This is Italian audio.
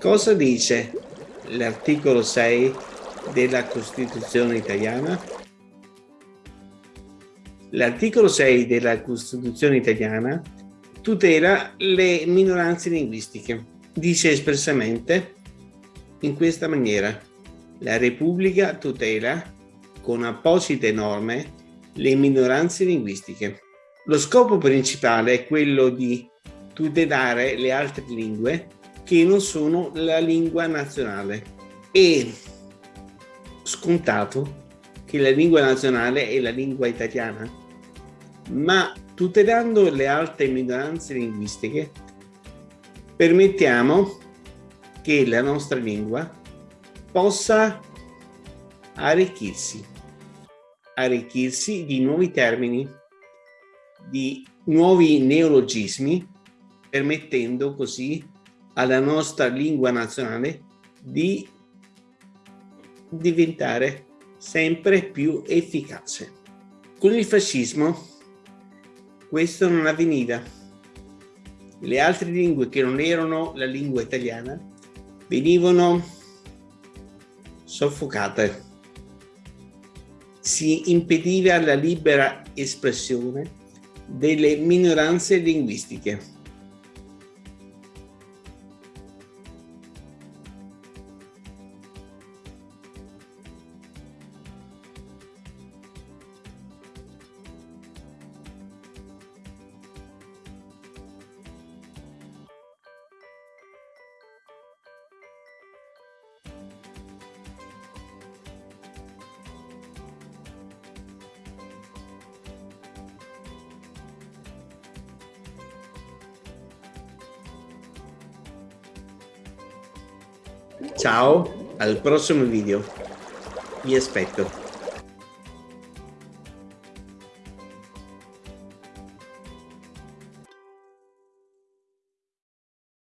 Cosa dice l'articolo 6 della Costituzione italiana? L'articolo 6 della Costituzione italiana tutela le minoranze linguistiche. Dice espressamente in questa maniera la Repubblica tutela con apposite norme le minoranze linguistiche. Lo scopo principale è quello di tutelare le altre lingue che non sono la lingua nazionale. E scontato che la lingua nazionale è la lingua italiana, ma tutelando le altre minoranze linguistiche permettiamo che la nostra lingua possa arricchirsi, arricchirsi di nuovi termini, di nuovi neologismi, permettendo così alla nostra lingua nazionale di diventare sempre più efficace. Con il fascismo questo non avveniva. Le altre lingue che non erano la lingua italiana venivano soffocate. Si impediva la libera espressione delle minoranze linguistiche. Ciao, al prossimo video. Vi aspetto.